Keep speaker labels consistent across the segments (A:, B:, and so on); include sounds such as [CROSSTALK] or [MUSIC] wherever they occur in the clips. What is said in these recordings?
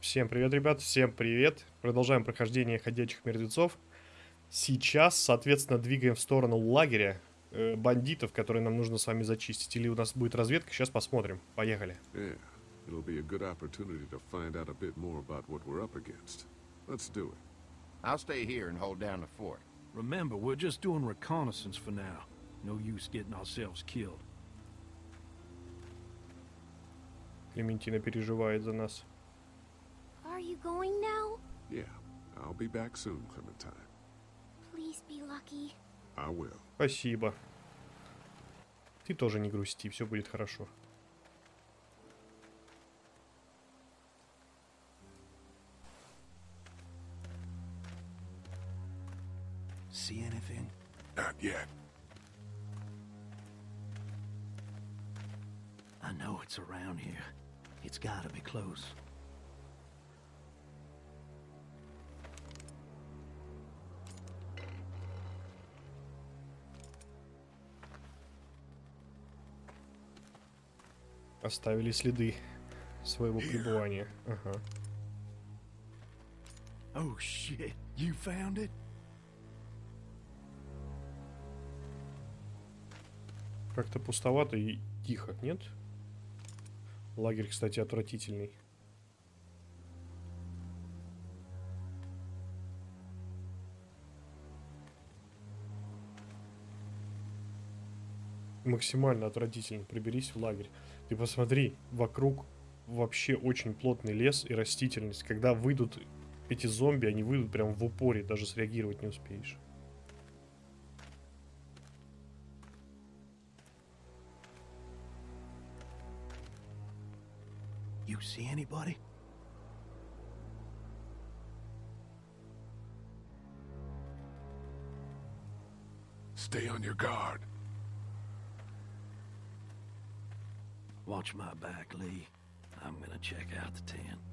A: Всем привет, ребят, всем привет. Продолжаем прохождение ходячих мертвецов. Сейчас, соответственно, двигаем в сторону лагеря э, бандитов, которые нам нужно с вами зачистить. Или у нас будет разведка, сейчас посмотрим. Поехали.
B: Yeah, it'll be a good opportunity to find out a bit more about what we're up against. Let's do it.
C: I'll stay here and hold down the fort.
D: Remember, we're just doing reconnaissance for now. No use getting ourselves killed.
A: Клементина переживает за нас.
E: Are you going now?
B: Yeah, I'll be back soon, Clementine.
E: Please be lucky.
B: I will.
A: Спасибо. Ты тоже не грусти, все будет хорошо.
D: See anything?
B: Not yet.
D: I know it's around here. It's gotta be close.
A: Оставили следы своего пребывания. Ага.
D: Oh shit, you found it?
A: Как-то пустовато и тихо, нет? Лагерь, кстати, отвратительный. Максимально отвратительно. Приберись в лагерь. Ты посмотри, вокруг вообще очень плотный лес и растительность. Когда выйдут эти зомби, они выйдут прям в упоре, даже среагировать не успеешь.
D: You see anybody?
B: Stay on your guard.
D: Watch my back, Lee. I'm gonna check out the tent.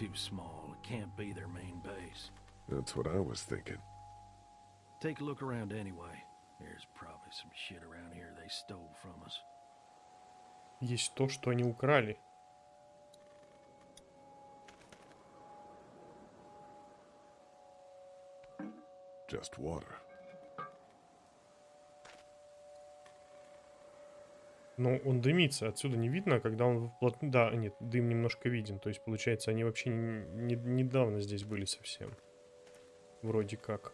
D: too small. It can't be their main base.
B: That's what I was thinking.
D: Take a look around anyway. There's probably some shit around here they stole from us.
A: Есть то, что они украли.
B: Just water.
A: Но он дымится, отсюда не видно, а когда он вплотную... Да, нет, дым немножко виден. То есть, получается, они вообще не, не- недавно здесь были совсем. Вроде как.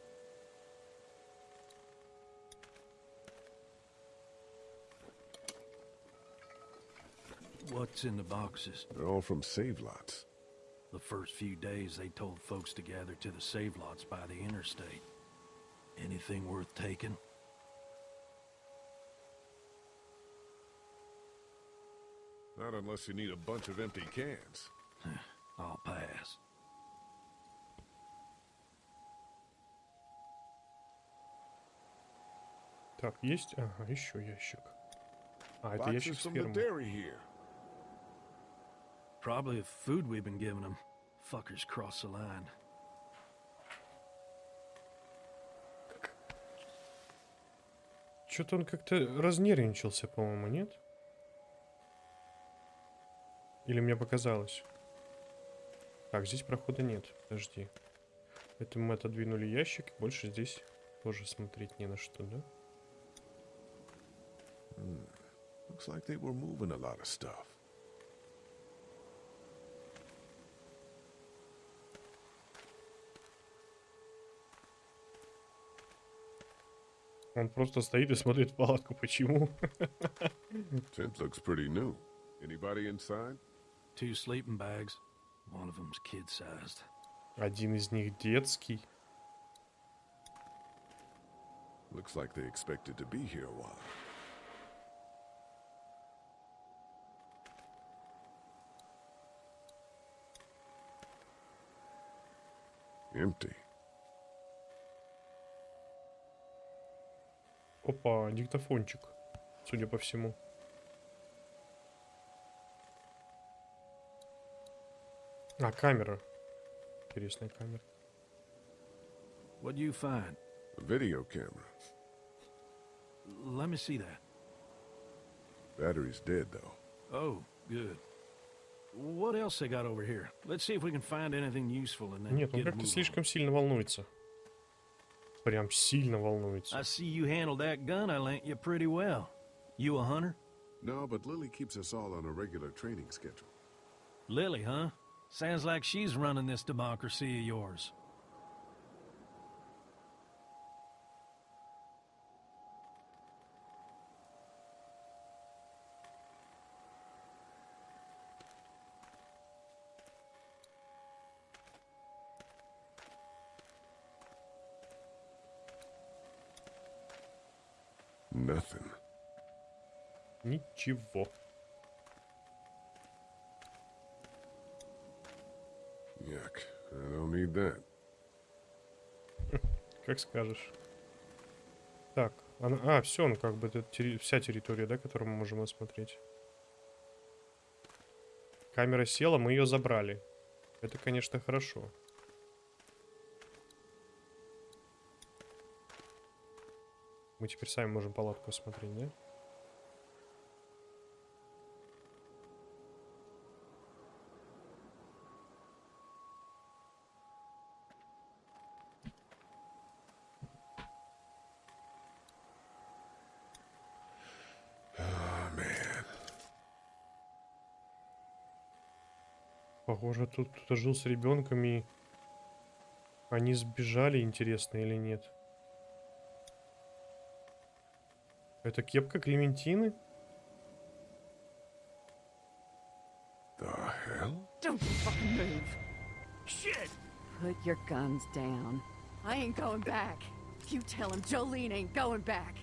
D: What's in the boxes?
B: They're all from save lots.
D: The first few days they told folks to gather to the save lots by the interstate. Anything worth taking?
B: Not unless you need a bunch of empty cans.
D: I'll pass.
A: Так, есть? Ага, еще ящик. А, это ящик с фермы.
D: Probably the food we've been giving them. Fuckers cross the line.
A: Что-то он как-то разнервничался, по-моему, нет? Или мне показалось? Так, здесь прохода нет. Подожди. Это мы отодвинули ящик. Больше здесь тоже смотреть не на что, да?
B: Looks like they were moving a lot of stuff.
A: Он просто стоит и смотрит в палатку. Почему?
B: Tent looks pretty new. Anybody inside?
D: Two sleeping bags. One of them's kid-sized.
A: Один из них детский.
B: Looks like they expected to be here a while. Empty.
A: Опа, диктофончик, судя по всему. А, камера. Интересная камера.
D: What do you find?
B: A video camera.
D: Let me see that.
B: Battery's dead, though.
D: Oh, good. What else they got over here? Let's see if we can find anything useful and then
A: Нет, он
D: get a
A: как-то
D: move on.
A: слишком сильно волнуется. Прям сильно волнуется.
D: I see you handled that gun I lent you pretty well. You a hunter?
B: No, but Lily keeps us all on a regular training schedule.
D: Lily, huh? Sounds like she's running this democracy of yours.
B: Nothing.
A: Ничего.
B: That. [LAUGHS]
A: Как скажешь. Так, она- а, все, ну как бы это терри- вся территория, да, которую мы можем осмотреть. Камера села, мы ее забрали. Это, конечно, хорошо. Мы теперь сами можем палатку осмотреть, да? Похоже, тут кто-то жил с ребенком и они сбежали, интересно или нет. Это кепка Клементины?
B: The hell?
F: Don't fucking move.
D: Shit!
F: Put your guns down. I ain't going back. You tell him Jolene ain't going back.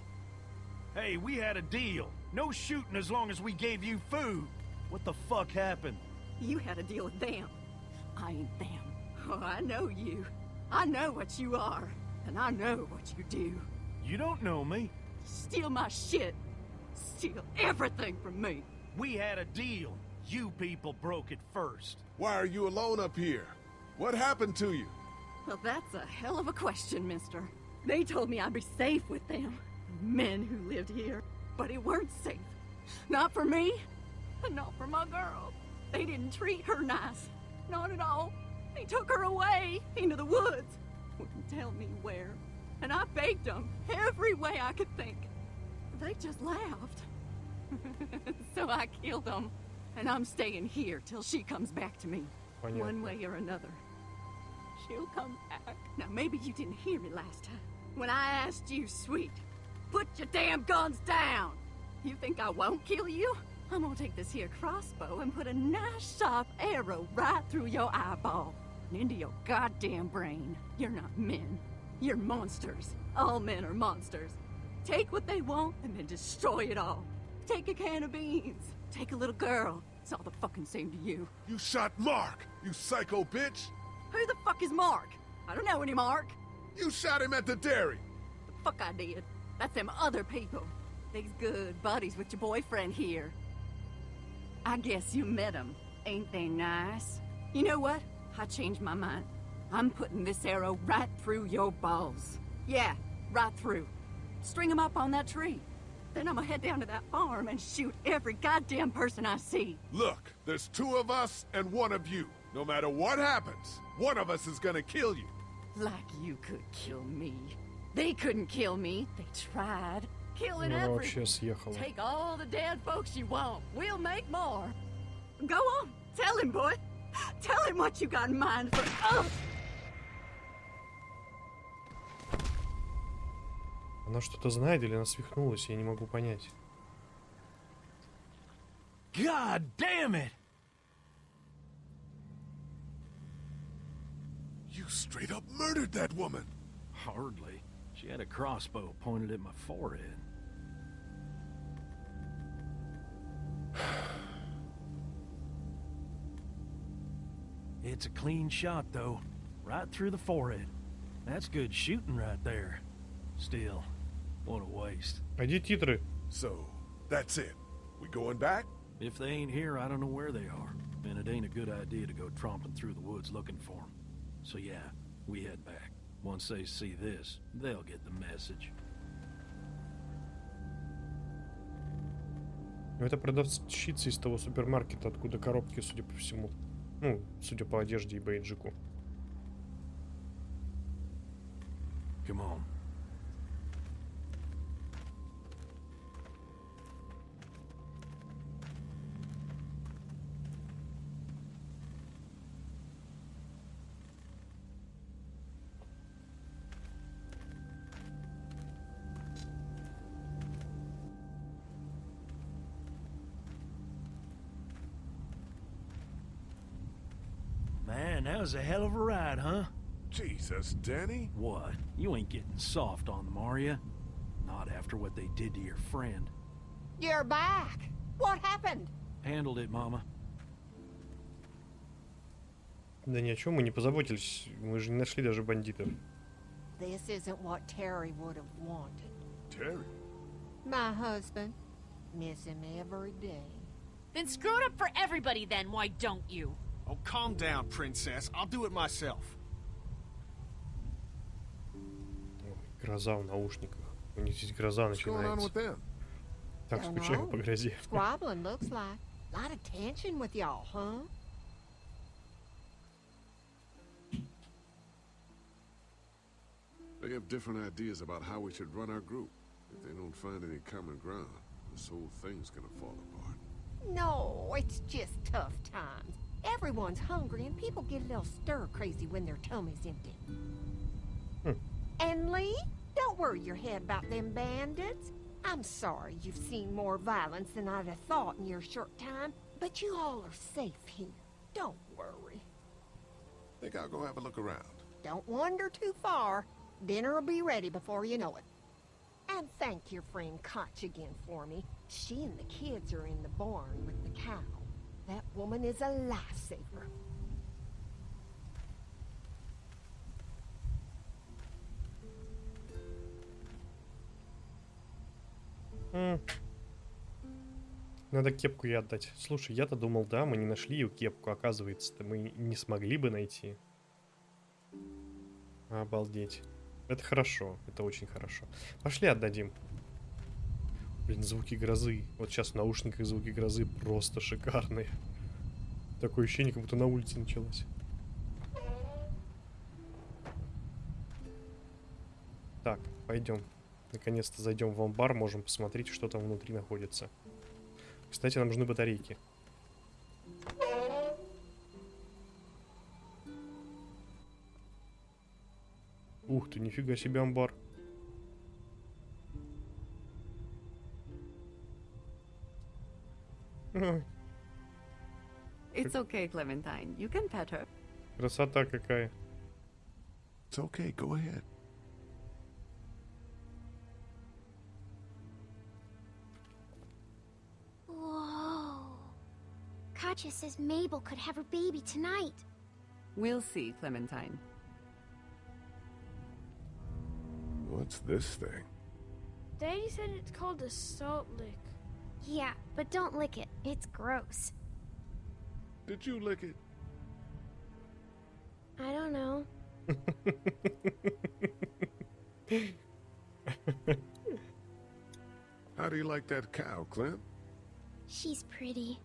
D: Hey, we had a deal. No shooting as long as we gave you food. What the fuck happened?
F: You had a deal with them. I ain't them. Oh, I know you. I know what you are. And I know what you do.
D: You don't know me.
F: Steal my shit. Steal everything from me.
D: We had a deal. You people broke it first.
B: Why are you alone up here? What happened to you?
F: Well, that's a hell of a question, mister. They told me I'd be safe with them. Men who lived here. But it weren't safe. Not for me. And not for my girl. They didn't treat her nice. Not at all. They took her away into the woods. Wouldn't tell me where. And I begged them every way I could think. They just laughed. [LAUGHS] so I killed them. And I'm staying here till she comes back to me.
A: Понятно.
F: One way or another. She'll come back. Now, maybe you didn't hear me last time. When I asked you, sweet, put your damn guns down. You think I won't kill you? I'm gonna take this here crossbow and put a nice sharp arrow right through your eyeball and into your goddamn brain. You're not men. You're monsters. All men are monsters. Take what they want and then destroy it all. Take a can of beans. Take a little girl. It's all the fucking same to you.
B: You shot Mark, you psycho bitch!
F: Who the fuck is Mark? I don't know any Mark.
B: You shot him at the dairy!
F: The fuck I did. That's them other people. They's good buddies with your boyfriend here. I guess you met 'em. Ain't they nice? You know what? I changed my mind. I'm putting this arrow right through your balls. Yeah, right through. String 'em up on that tree. Then I'm gonna head down to that farm and shoot every goddamn person I see.
B: Look, there's two of us and one of you. No matter what happens, one of us is gonna kill you.
F: Like you could kill me. They couldn't kill me. They tried Killing
A: Ну, она вообще
F: everyone.
A: съехала.
F: Take all the dead folks you want. We'll make more. Go on. Tell him, boy. Tell him what you got in mind for us.
A: Она что-то знает или она свихнулась, я не могу понять.
D: God damn it!
B: You straight up murdered that woman!
D: Hardly. She had a crossbow pointed at my forehead. It's a clean shot, though. Right through the forehead. That's good shooting right there. Still, What a waste.
A: Пойди титры.
G: So, that's it. We going back?
D: If they ain't here, I don't know where they are. And it ain't a good idea to go tromping through the woods looking for them. So yeah, we head back. Once they see this, they'll get the message.
A: Ну, это продавщица из того супермаркета, откуда коробки, судя по всему. Ну, судя по одежде и бейджику.
D: Come on. that was a hell of a ride, huh?
G: Jesus, Danny.
D: What? You ain't getting soft on them, are ya? Not after what they did to your friend.
H: You're back. What happened?
D: Handled it, Mama.
A: Да ни о чем мы не позаботились. Мы же не нашли даже бандитов.
H: This isn't what Terry would have wanted.
G: Terry.
H: My husband. Miss him every day.
I: Then screw it up for everybody then, why don't you?
J: Oh, calm down, princess. I'll do it myself.
A: Ой, Гроза в наушниках. У них здесь гроза
B: What's going on with
A: начинается.
B: them?
A: Так
H: Don't
A: скучаю
H: know.
A: по грозе.
H: Squabbling looks like. Lot of tension with y'all, huh?
B: They have different ideas about how we should run our group. If they don't find any common ground, this whole thing's gonna fall apart.
H: No, it's just tough times. Everyone's hungry and people get a little stir crazy when their tummy's empty.
A: Hmm.
H: And Lee, don't worry your head about them bandits. I'm sorry you've seen more violence than I'd have thought in your short time, but you all are safe here. Don't worry.
B: Think I'll go have a look around.
H: Don't wander too far. Dinner'll be ready before you know it. And thank your friend Koch again for me. She and the kids are in the barn with the cow. That woman is a lifesaver.
A: Надо кепку ей отдать. Слушай, я-то думал, да, мы не нашли ее кепку. Оказывается-то мы не смогли бы найти. Обалдеть. Это хорошо, это очень хорошо. Пошли отдадим. Блин, звуки грозы. Вот сейчас в наушниках звуки грозы просто шикарные. Такое ощущение, как будто на улице началось. Так, пойдем. Наконец-то зайдем в амбар, можем посмотреть, что там внутри находится. Кстати, нам нужны батарейки. Ух ты, нифига себе амбар.
K: It's okay, Clementine. You can pet her.
A: красота какая.
B: It's okay, go ahead.
E: Whoa. Katya says Mabel could have her baby tonight.
K: We'll see, Clementine.
B: What's this thing?
L: Daddy said it's called a salt lick.
E: Yeah, but don't lick it. It's gross.
B: Did you lick it?
L: I don't know.
B: How do you like that cow, Clint?
E: She's pretty.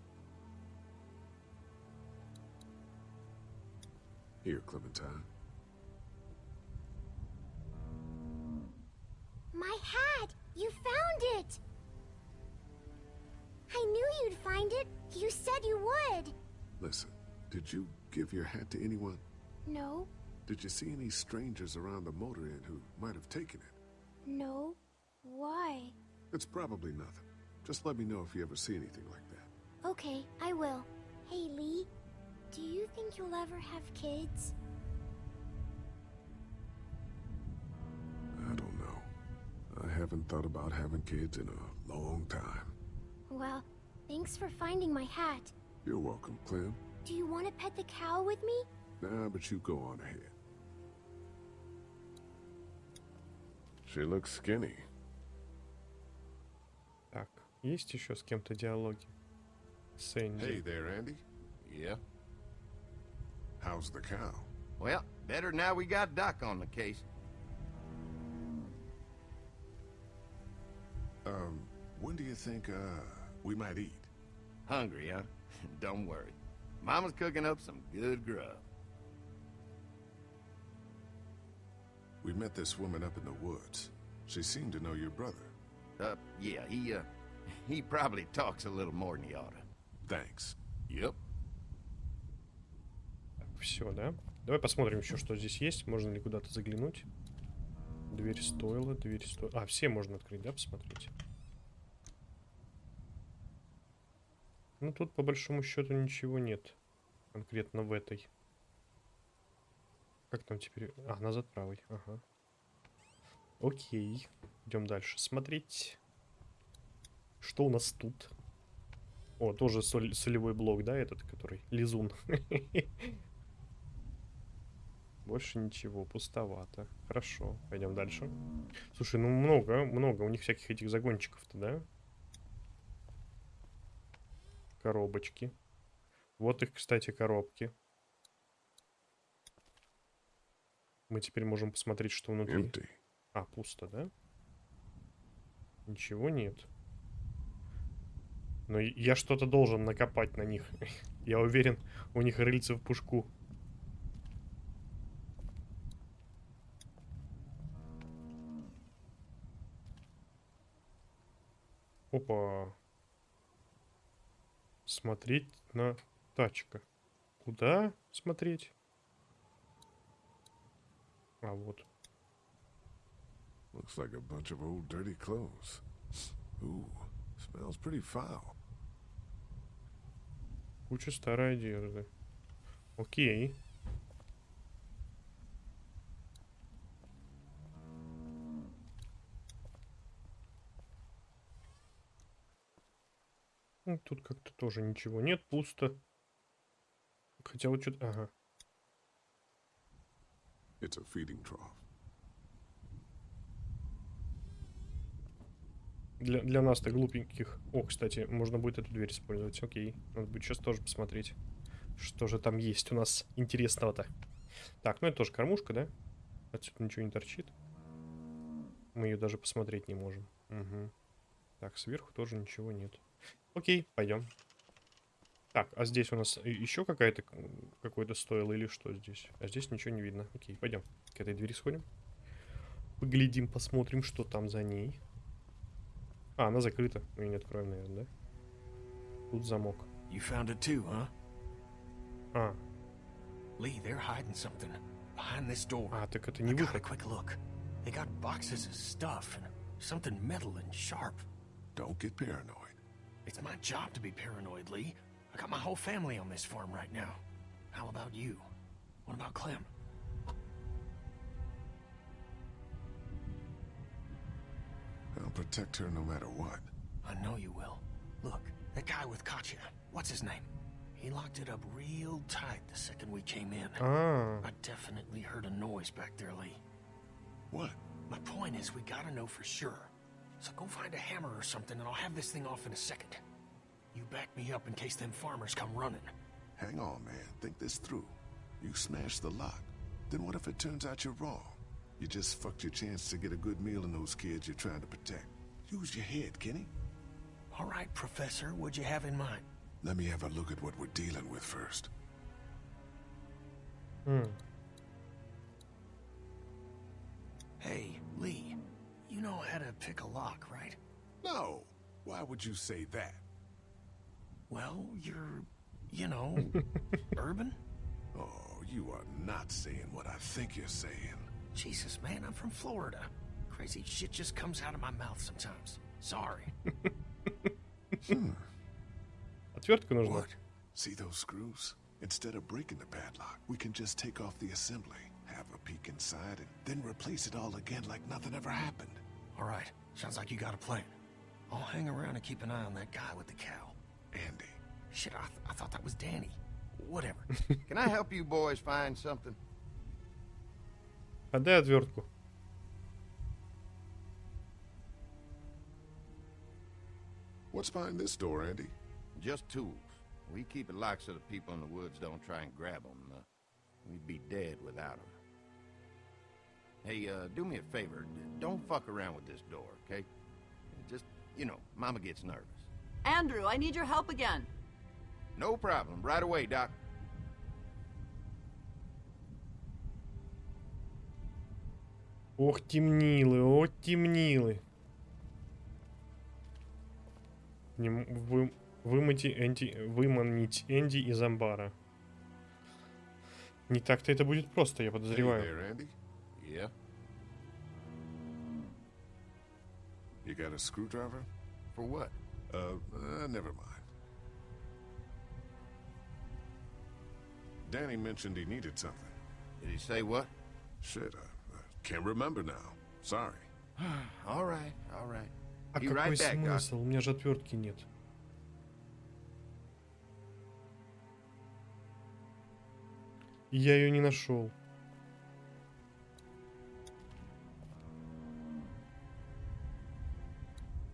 B: Here, Clementine.
E: My hat! You found it! I knew you'd find it. You said you would.
B: Listen, did you give your hat to anyone?
E: No,
B: Did you see any strangers around the motor inn who might have taken it?
E: no. Why?
B: It's probably nothing. Just let me know if you ever see anything like that.
E: Okay, I will. Hey, Lee. Do you think you'll ever have kids?
B: I don't know. I haven't thought about having kids in a long time.
E: Well, thanks for finding my hat.
B: You're welcome, Clem.
E: Do you want to pet the cow with me?
B: Nah, but you go on ahead. She looks skinny.
A: Есть еще с кем-то диалоги? С Энди.
B: Hey there, Andy.
C: Yeah.
B: How's the cow?
C: Well, better now we got Doc on the case.
B: Um, when do you think, uh, we might eat?
C: Hungry, huh? Don't worry. Mama's cooking up some good grub.
B: We met this woman up in the woods. She seemed to know your brother.
C: Uh, yeah, he, uh, he probably talks a little more than he oughta.
B: Thanks.
C: Yep.
A: Все, да? Давай посмотрим еще, что здесь есть. Можно ли куда-то заглянуть? Дверь стоила, дверь стоила. А, все можно открыть, да, посмотреть? Ну, тут по большому счету ничего нет. Конкретно в этой. Как там теперь? А, назад правый. Ага. Окей. Идем дальше смотреть. Что у нас тут? О, тоже соль- солевой блок, да, этот, который? Лизун. [LAUGHS] Больше ничего, пустовато. Хорошо, пойдем дальше. Слушай, ну много, много у них всяких этих загончиков-то, да? Коробочки. Вот их, кстати, коробки. Мы теперь можем посмотреть, что внутри.
B: Empty.
A: А, пусто, да? Ничего нет. Но я что-то должен накопать на них. [LAUGHS] Я уверен, у них рыльце в пушку. Опа. Смотреть на тачка. Куда смотреть? А вот.
B: Looks like a bunch of old dirty clothes. Ooh, smells pretty foul.
A: Куча старой одежды. Окей. Тут как-то тоже ничего нет, пусто. Хотя вот что-то... Ага.
B: It's a feeding trough.
A: Для, для нас-то глупеньких. О, кстати, можно будет эту дверь использовать. Окей. Надо будет сейчас тоже посмотреть, что же там есть у нас интересного-то. Так, ну это тоже кормушка, да? Отсюда ничего не торчит. Мы ее даже посмотреть не можем. Мгм. Так, сверху тоже ничего нет. Окей, пойдем. Так, а здесь у нас еще какая-то какое-то стоило или что здесь? А здесь ничего не видно. Окей, пойдем. К этой двери сходим. Поглядим, посмотрим, что там за ней. А, она закрыта. Мы ее не откроем, наверное, да? Тут замок.
M: You found it too, huh?
A: А,
M: Lee, they're hiding something behind this door.
A: а, так это не выход.
M: quick look. They got boxes of stuff and something metal and sharp.
B: Don't get paranoid.
M: It's my job to be paranoid, Lee. I got my whole family on this farm right now. How about you? What about Clem?
B: I'll protect her no matter what.
M: I know you will. Look, that guy with Katya, what's his name? He locked it up real tight the second we came in.
A: Ah.
M: i definitely heard a noise back there, Lee.
B: What?
M: My point is, we gotta know for sure. So go find a hammer or something, and I'll have this thing off in a second. You back me up in case them farmers come running.
B: Hang on, man. Think this through. You smashed the lock. Then what if it turns out you're wrong? You just fucked your chance to get a good meal in those kids you're trying to protect. Use your head, Kenny.
M: All right, Professor, what'd you have in mind?
B: Let me have a look at what we're dealing with first.
A: м,
M: Hey, Lee, you know how to pick a lock, right?
B: No. Why would you say that?
M: Well, you're, you know, [LAUGHS] urban?
B: Oh, you are not saying what I think you're saying.
M: Jesus, man, I'm from Florida. Crazy shit just comes out of my mouth sometimes. Sorry. [LAUGHS]
A: отвертка нужна.
B: What? See those screws? Instead of breaking the padlock, we can just take off the assembly, have a peek inside, and then replace it all again like nothing ever happened.
M: All right, sounds like you got a plan. I'll hang around and keep an eye on that guy with the cow.
B: Andy.
M: Shit, I, th- I thought that was Danny. Whatever. [LAUGHS]
C: Can I help you boys find something?
A: Отдай отвертку.
B: What's behind this door, Andy?
C: Just tools. We keep it locked so the people in the woods don't try and grab them. Uh, we'd be dead without them. Hey, uh, do me a favor. Don't fuck around with this door, okay? Just, you know, Mama gets nervous.
K: Andrew, I need your help again.
C: No problem. Right away, Doc.
A: Ох, темнилы, о, темнилы. Не вы, вымойте Энди, выманить Энди из амбара. Не так-то это будет просто, я
B: Hey
A: подозреваю.
B: there, Andy.
C: Yeah?
B: You got a screwdriver?
C: For what?
B: Uh, uh, never mind. Danny mentioned he needed something.
C: Did he say what?
B: Shit, I, I can't remember now. Sorry. [SIGHS]
C: all right, all right.
A: А
C: Be
A: какой
C: right back, Doc.
A: смысл? У меня же отвертки нет. И я ее не нашел.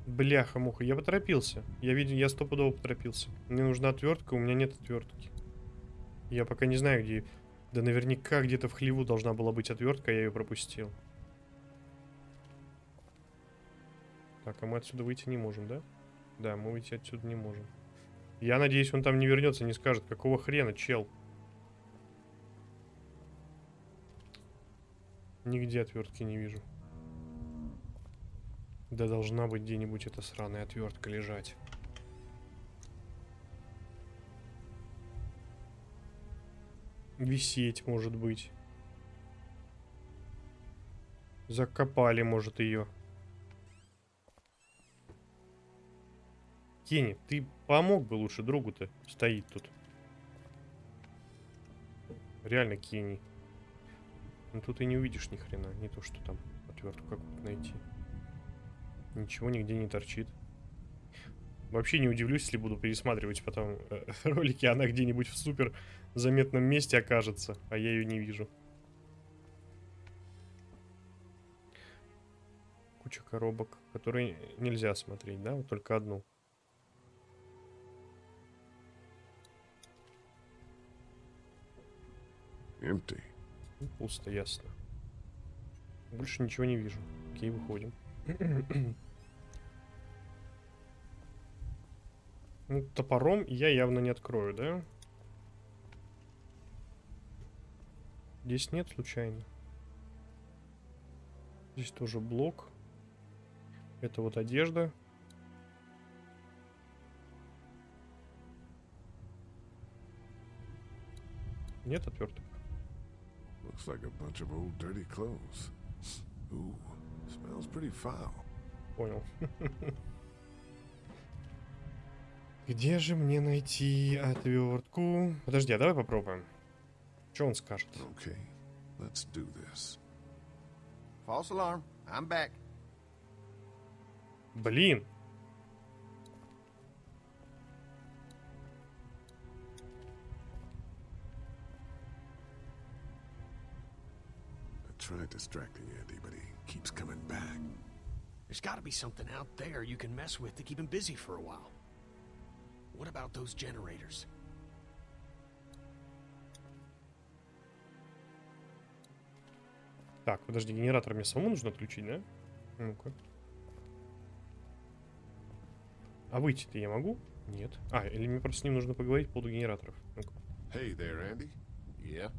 A: Бляха-муха, я поторопился. Я видел, я стопудово поторопился. Мне нужна отвертка, у меня нет отвертки. Я пока не знаю, где... Да наверняка где-то в хлеву должна была быть отвертка, а я ее пропустил. Так, а мы отсюда выйти не можем, да? Да, мы выйти отсюда не можем. Я надеюсь, он там не вернется, не скажет, какого хрена, чел. Нигде отвертки не вижу. Да должна быть где-нибудь эта сраная отвертка лежать. Висеть, может быть. Закопали, может, ее. Кенни, ты помог бы лучше другу-то. Стоит тут. Реально Кенни. Ну тут и не увидишь ни хрена. Не то, что там отвертку какую-то найти. Ничего нигде не торчит. Вообще не удивлюсь, если буду пересматривать потом э, [LAUGHS] ролики, она где-нибудь в супер заметном месте окажется, а я ее не вижу. Куча коробок, которые нельзя смотреть, да? Вот только одну.
B: Empty.
A: Ну, Пусто, ясно. Больше ничего не вижу. Окей, выходим. [CLEARS THROAT] Ну, топором я явно не открою, да? Здесь нет случайно. Здесь тоже блок. Это вот одежда. Нет отверток.
B: Looks like a bunch of old dirty clothes. Ooh, smells pretty foul.
A: Понял. [LAUGHS] Где же мне найти отвертку? Подожди, а давай попробуем. Что он скажет?
B: Okay, let's do this.
C: False alarm. I'm back.
A: Блин.
B: Tried distracting Andy, but he keeps coming back.
M: There's gotta be something out there you can mess with to keep him busy for a while. What about those generators?
A: Так, подожди, генератор мне самому нужно отключить, да? Ну-ка. А выйти-то я могу? Нет. А, или мне просто с ним нужно поговорить по поводу генераторов. Ну-ка.
B: Hey there, Andy.
C: Yeah?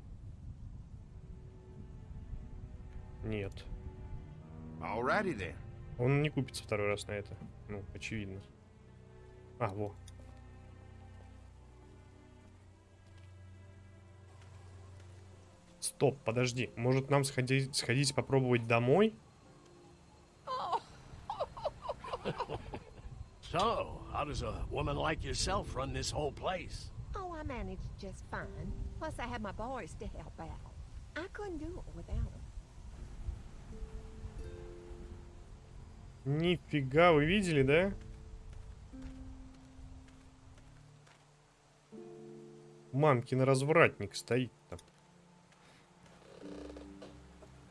A: Нет.
C: Alrighty then.
A: Он не купится второй раз на это. Ну, очевидно. А, во. Стоп, подожди. Может нам сходить, сходить попробовать домой?
M: So, how does a woman like yourself run this whole place?
H: Oh, I managed just fine. Plus, I had my boys to help out. I couldn't do it without them.
A: Нифига, вы видели, да? Мамкин развратник стоит там.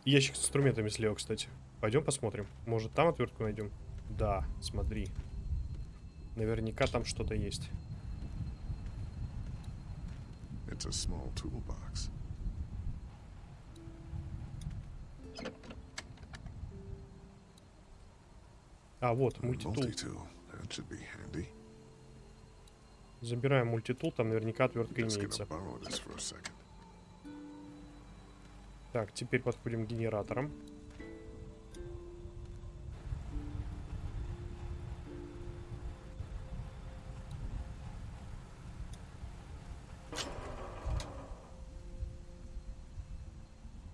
A: Ящик с инструментами слева, кстати. Пойдем посмотрим. Может, там отвертку найдем? Да, смотри. Наверняка там что-то есть.
B: It's a small toolbox.
A: А, вот, мультитул. Забираем мультитул, там наверняка отвертка имеется. Так, теперь подходим к генераторам.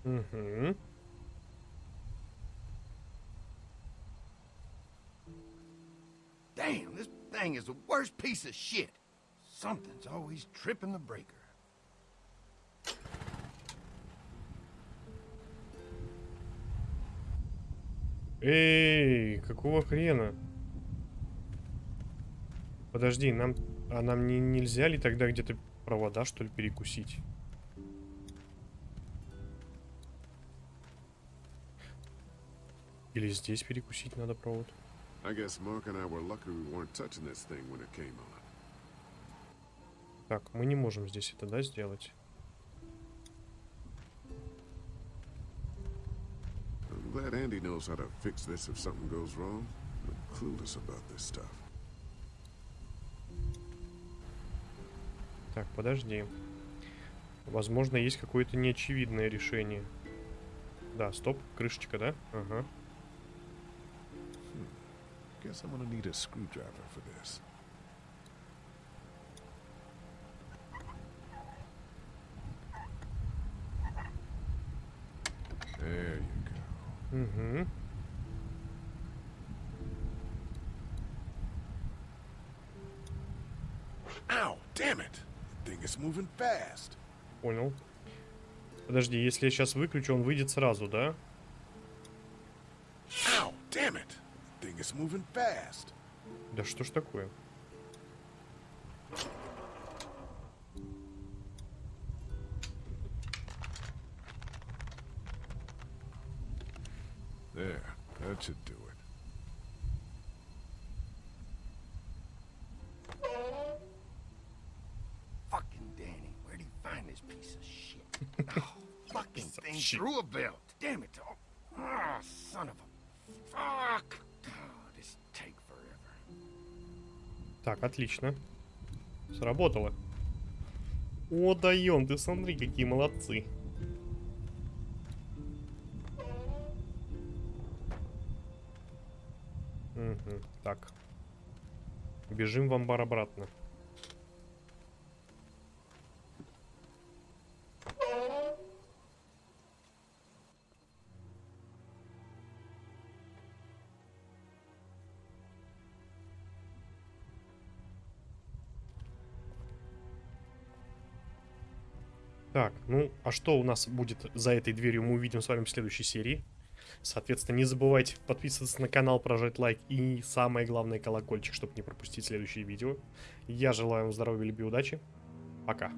A: Угу.
C: Damn, this thing is the worst piece of shit. Something's always tripping the breaker.
A: Эй, какого хрена? Подожди, нам... А нам не, нельзя ли тогда где-то провода, что ли, перекусить? Или здесь перекусить надо провод? Так, мы не можем здесь это, да, сделать?
B: Glad Andy knows how to fix this if something goes wrong. I'm clueless about this stuff.
A: Так, подожди. Возможно, есть какое-то неочевидное решение. Да, стоп, крышечка, да? Ага.
B: Guess I'm gonna need a screwdriver for this. There you go.
A: Угу.
N: Ow, damn it! Thing is moving fast.
A: Понял. Подожди, если я сейчас выключу, он выйдет сразу, да?
N: Ow, damn it! Thing is moving fast.
A: Да что ж такое?
B: There, that should do it.
C: Fucking Danny, where'd he find this piece of shit? oh, belt. Damn it. Oh, son of a... Fuck. This take forever.
A: Так, отлично. Сработало. О, даем, ты смотри, какие молодцы. Мгм, так. Бежим в амбар обратно. А что у нас будет за этой дверью, мы увидим с вами в следующей серии. Соответственно, не забывайте подписываться на канал, прожать лайк и самое главное колокольчик, чтобы не пропустить следующие видео. Я желаю вам здоровья, любви, удачи. Пока.